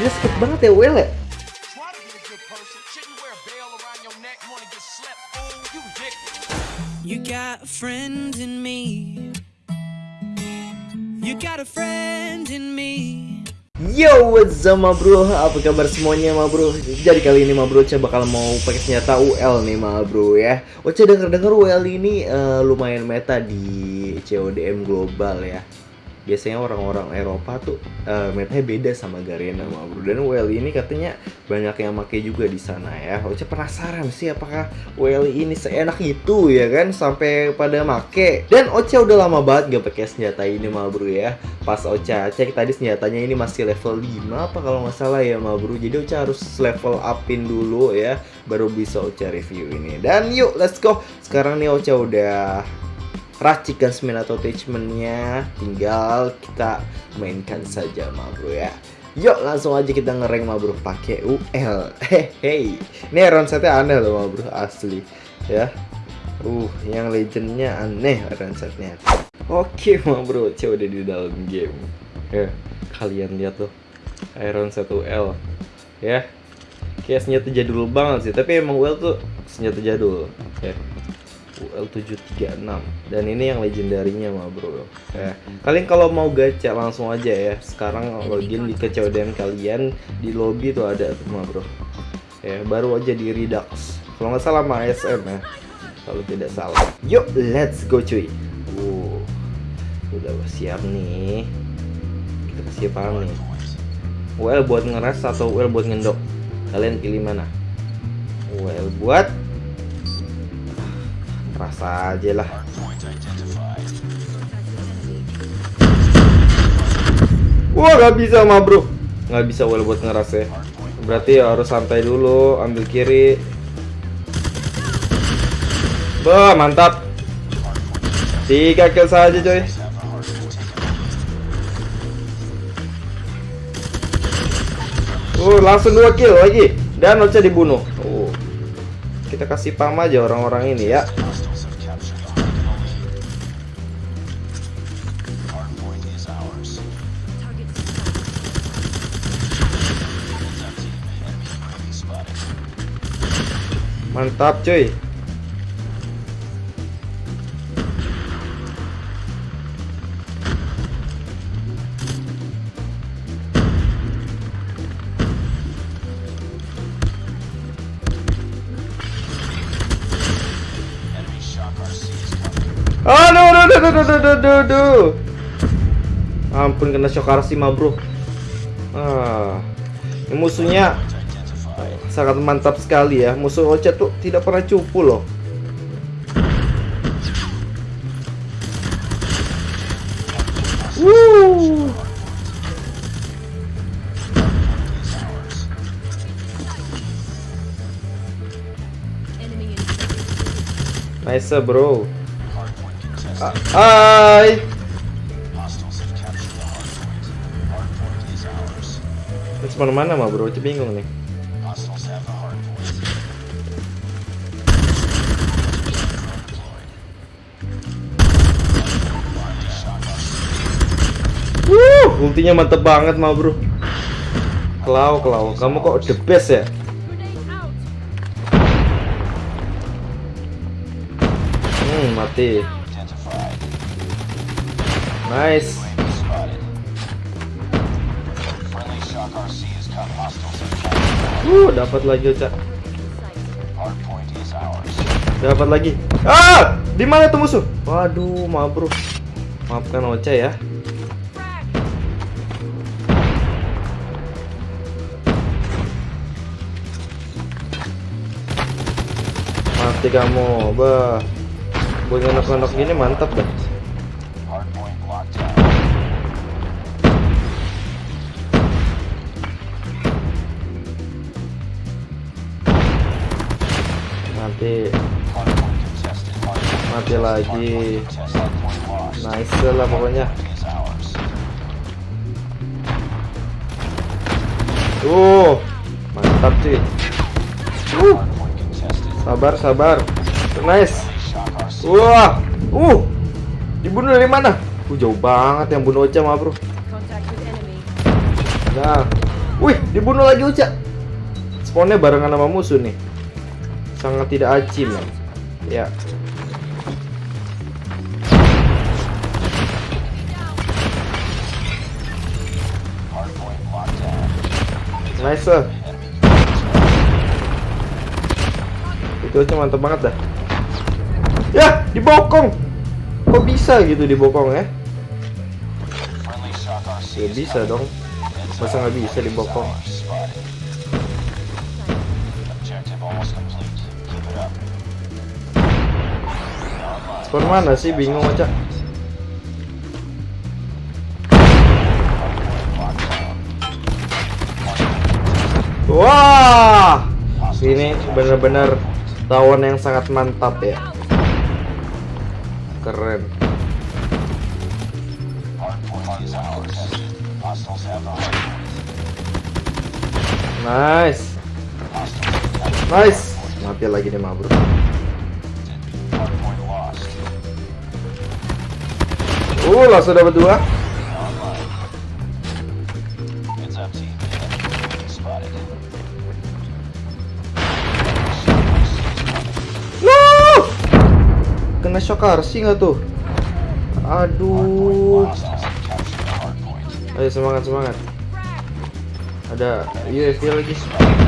Dia sakit banget ya Well ya. You got a friend in me. You got a friend in me. Yo, what's up ma bro? Apa kabar semuanya ma bro? Jadi kali ini ma bro, Ocha bakal mau pakai senjata UL nih ma bro ya. Ocha denger-denger UL ini eh, lumayan meta di CODM global ya. Biasanya orang-orang Eropa tuh eh, metanya beda sama Garena ma bro. Dan UL ini katanya banyak yang make juga di sana ya. Ocha penasaran sih apakah UL ini seenak itu ya kan sampai pada make. Dan Ocha udah lama banget gak pakai senjata ini ma bro ya pas Ocha cek tadi senjatanya ini masih level 5 apa kalau nggak salah ya ma bro jadi Ocha harus level upin dulu ya baru bisa Ocha review ini dan yuk let's go sekarang nih Ocha udah racikan spin atau attachmentnya. Tinggal kita mainkan saja ma bro ya. Yuk langsung aja kita ngereng ma bro pakai UL Hehehe Ini round setnya aneh loh ma bro asli. Ya. Uh yang legendnya aneh round setnya Oke ma bro, Ocha udah di dalam game. Ya, kalian lihat tuh Iron 1L Ya. Kayak senjata jadul banget sih Tapi emang UL tuh senjata jadul. Ya UL 736 Dan ini yang legendarinya ma bro. Ya. Kalian kalau mau gacha langsung aja ya. Sekarang login di kecodem kalian. Di lobby tuh ada tuh ma bro. Ya, baru aja di Redux. Kalau nggak salah sama ASM ya. Kalau tidak salah. Yuk, let's go cuy. Uh, udah siap nih. Kita kasih apa nih? Well buat ngeras atau well buat ngendok? Kalian pilih mana? Well buat rasa aja lah wah nggak bisa mah bro nggak bisa well buat ya berarti harus santai dulu ambil kiri Bah, mantap. Tiga kill saja coy. Uh, langsung dua kill lagi dan Ocha dibunuh. Uh. Kita kasih pam aja orang-orang ini ya. Mantap cuy. Aduh, aduh, aduh, aduh, aduh, aduh, aduh, aduh. Ampun kena shock RC mah bro. Ah, ini musuhnya sangat mantap sekali ya. Musuh Ocha tuh tidak pernah cupu loh. Woo. Nice bro. Ah, Hai. Terus mana mana mah bro? Itu bingung nih. Ultinya mantep banget mah bro. Klau, klau, kamu kok the best ya? Hmm, mati. Nice. Uh, dapat lagi Ocha. Dapat lagi. Ah, di mana tuh musuh? Waduh, maaf bro. Maafkan Ocha ya. Mati kamu, bah. Buat anak-anak gini mantap dah. Mati, mati lagi. Nice lah pokoknya. Uh, mantap sih. Uh, sabar, sabar. Nice. Wah, uh, dibunuh dari mana? Uh, jauh banget yang bunuh Ocha mah bro. Nah, Wih, dibunuh lagi Uca. Spawnnya barengan sama musuh nih. Sangat tidak acim ya. Ya. Nice sir. Aja mantap banget dah. Ya, dibokong. Kok bisa gitu dibokong ya? Ya bisa dong. Masa nggak bisa dibokong? Spawn mana sih? Bingung aja. Wah, ini benar-benar tawon yang sangat mantap ya. Keren. Nice. Nice. Mati lagi. Hardpoint lost. Uh, langsung dapat dua. Kena shock RC nggak tuh? Aduh. Ayo semangat semangat. Ada lagi. UAV spotted.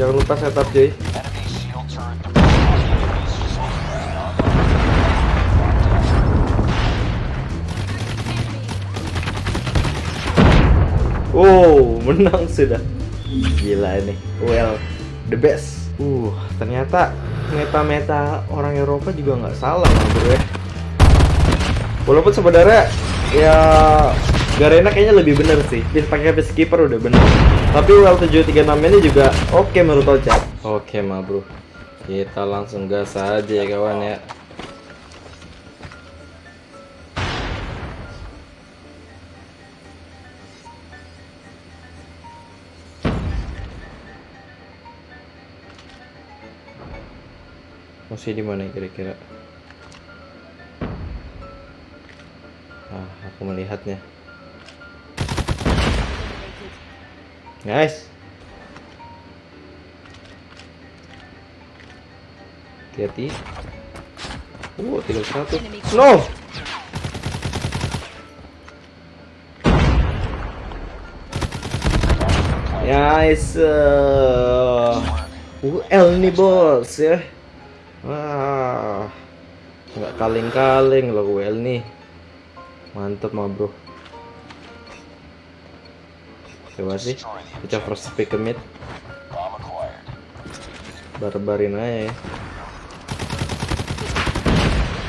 Jangan lupa setup cuy. Ground. Oh, menang sudah. Gila ini. Well, the best. Uh, ternyata meta-meta orang Eropa juga nggak salah lah bro ya. Walaupun sebenarnya ya Garena kayaknya lebih bener sih. Bisa pakai peacekeeper udah bener. Tapi WL 736 ini juga oke menurut Ocha. Oke mah bro. Kita langsung gas aja ya kawan ya. Masih di mana kira-kira? Ah, aku melihatnya. Nice. Hati-hati. Oh, tinggal satu. No. Nice. Uh, UL nih bos ya. Wah, nggak kaleng-kaleng loh UL nih. Mantep mah bro. Coba sih, kita first pick barbarin aja ya.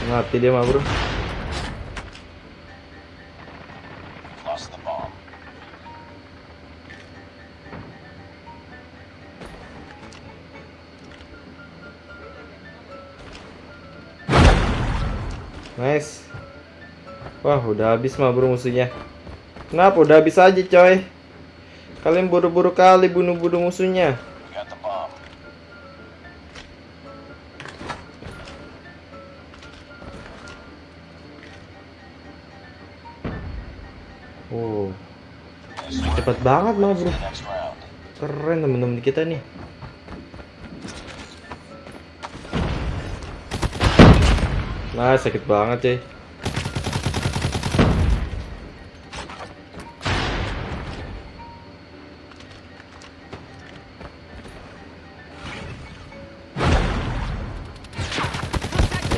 Mati dia mah bro. Nice. Wah, udah habis mah bro musuhnya. Kenapa? Udah habis aja coy. Kalian buru-buru kali bunuh-bunuh musuhnya. Oh, cepat banget mah bro. Keren temen-temen kita nih. Nah, sakit banget cuy.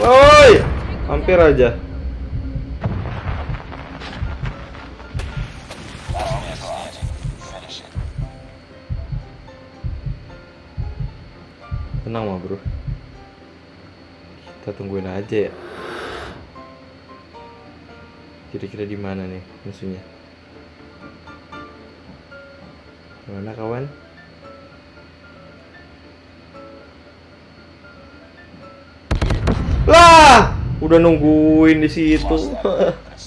Woi, hampir aja. Tenang mah bro. Kita tungguin aja ya. Kira-kira di mana nih musuhnya? Mana kawan? Lah, udah nungguin di situ.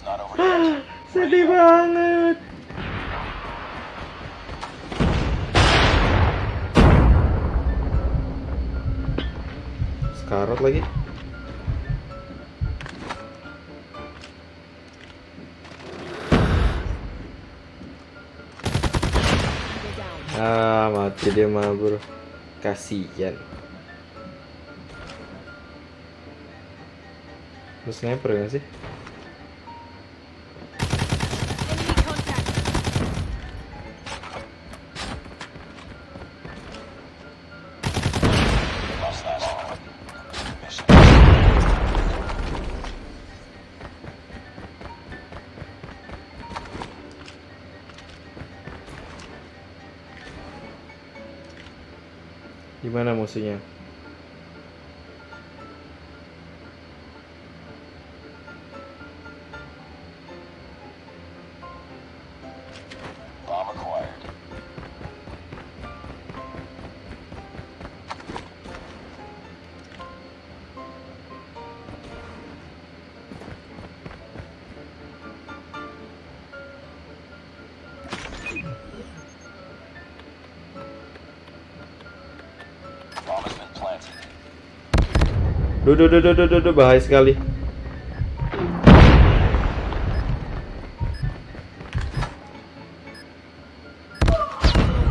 Sedih banget. Skarot lagi. Ah, mati dia mah, bro. Kasihan. Lu sniper gak sih? Gimana musuhnya? Duh, duh, duh, duh, duh, duh, duh, bahaya sekali.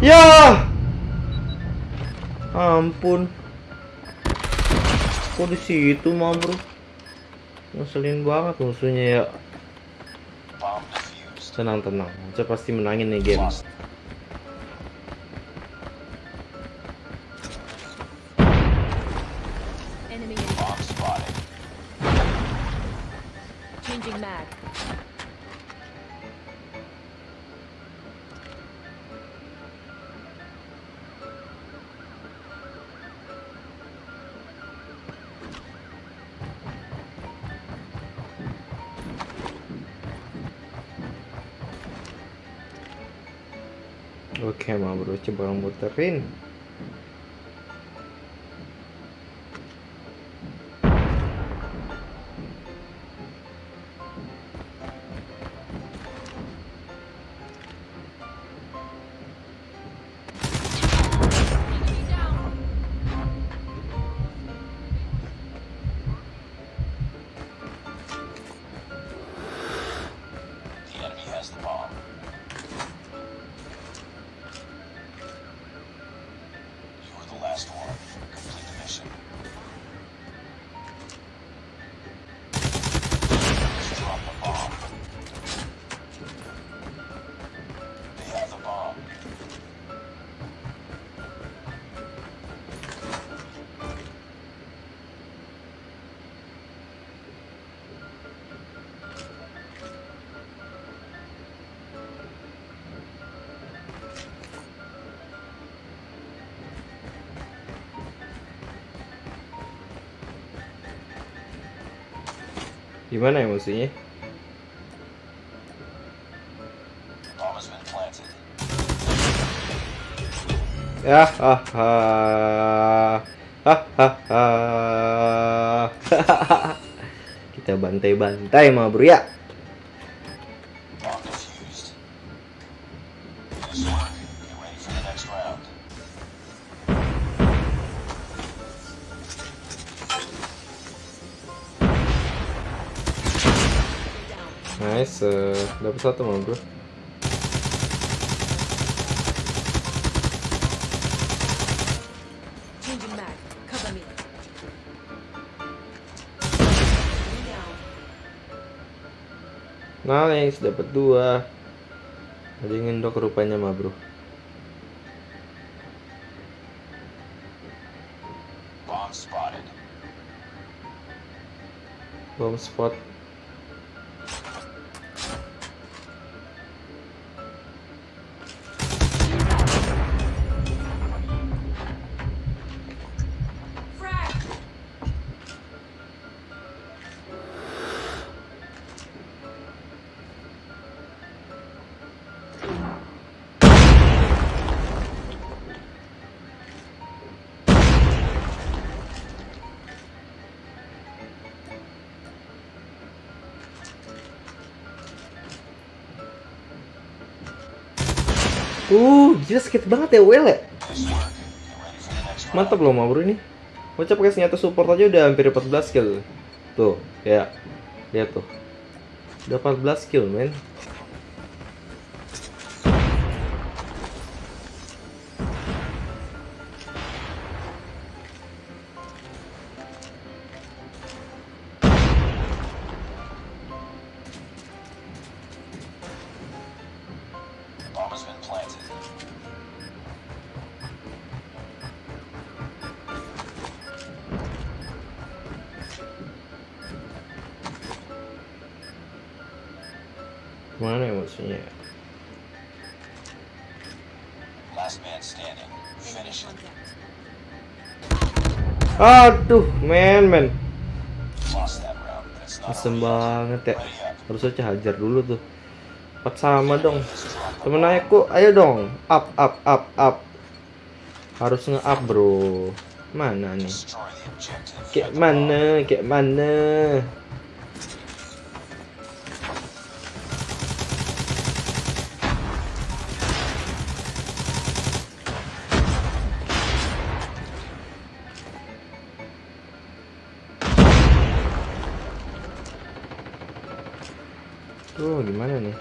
Ya! Ampun. Kok di situ mah, Bro? Ngeselin banget musuhnya ya. Tenang, tenang. Saya pasti menangin nih game. Oke, mah bro, coba muterin. Gimana ya planted. Ya, ha ha. Ha ha ha. Kita bantai-bantai mah bro ya. Nice, eh, dapat satu mah bro. Nice, dapat dua. Ada yang ngendok rupanya mah bro. Bomb spotted. Bomb spot. Uh, gila sakit banget ya Well ya. Mantap loh mah bro ini. Bocah pakai senjata support aja udah hampir 14 kill. Tuh, ya. Lihat tuh. Udah 14 kill, men. Last man standing. Finish it. Aduh, men, men. Asem banget ya. Harusnya Cah hajar dulu tuh. Empat sama dong. Temen aku, ayo dong. Up, up, up, up. Harus nge-up, bro. Mana nih? Kayak mana? Kayak mana? Tuh, gimana nih?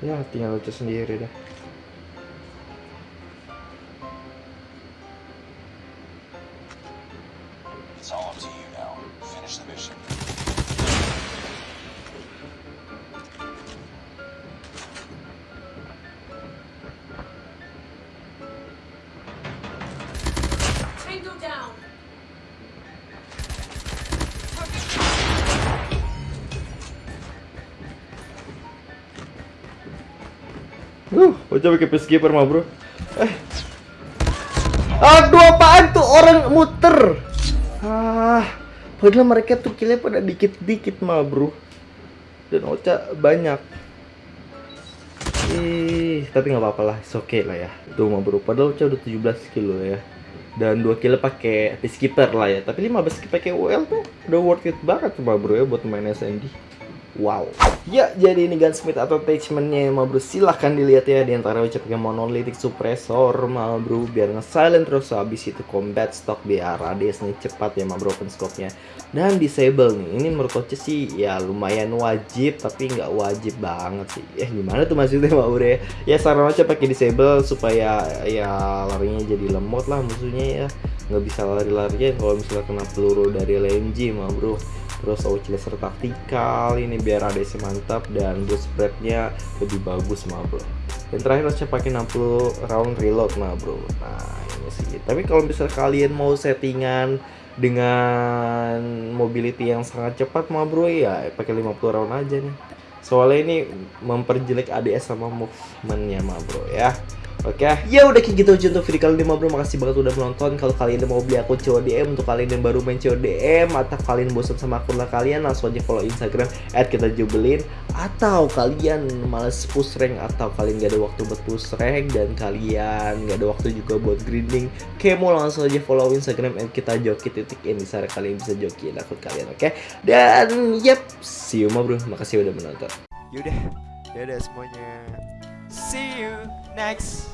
Ya, tinggal lucu sendiri dah. Up to you now. Finish the mission. Tango down. Uh, Ocha pakai peacekeeper mah bro. Eh. Aduh apaan tuh orang muter? Ah, padahal mereka tuh killnya pada dikit-dikit mah bro. Dan Ocha banyak. Ih, tapi nggak apa-apa lah, it's okay lah ya. Tuh mah bro, padahal Ocha udah 17 kilo ya. Dan dua kilo pakai peacekeeper lah ya. Tapi 15 pakai UL tuh udah worth it banget mah bro ya buat main SMD. Wow. Ya, jadi ini gunsmith atau attachmentnya ma bro. Silahkan dilihat ya di antara ucap pakai monolithic suppressor ma bro biar nge-silent terus habis itu combat stock biar radiusnya cepat ya ma bro open scope-nya. Dan disable nih. Ini menurut coach sih ya lumayan wajib tapi nggak wajib banget sih. Ya gimana tuh maksudnya ma bro ya? Ya saran aja pakai disable supaya ya larinya jadi lemot lah musuhnya ya. Nggak bisa lari-larian kalau misalnya kena peluru dari LMG ma bro terus laser taktikal ini biar ADC mantap dan boost spreadnya lebih bagus mah bro. Dan terakhir saya pakai 60 round reload mah bro. Nah ini sih. Tapi kalau misalnya kalian mau settingan dengan mobility yang sangat cepat mah bro ya pakai 50 round aja nih. Soalnya ini memperjelek ADS sama movementnya mah bro ya Oke, ya udah kayak gitu aja untuk video kali ini bro. Makasih banget udah menonton. Kalau kalian mau beli akun CODM untuk kalian yang baru main CODM atau kalian bosan sama akun lah kalian langsung aja follow Instagram @kita_jubelin atau kalian males push rank atau kalian gak ada waktu buat push rank dan kalian gak ada waktu juga buat grinding, kayak mau langsung aja follow Instagram kita joki titik ini sana kalian bisa jokiin akun kalian, oke? Dan yep, see you bro. Makasih udah menonton. Yaudah, dadah semuanya. See you next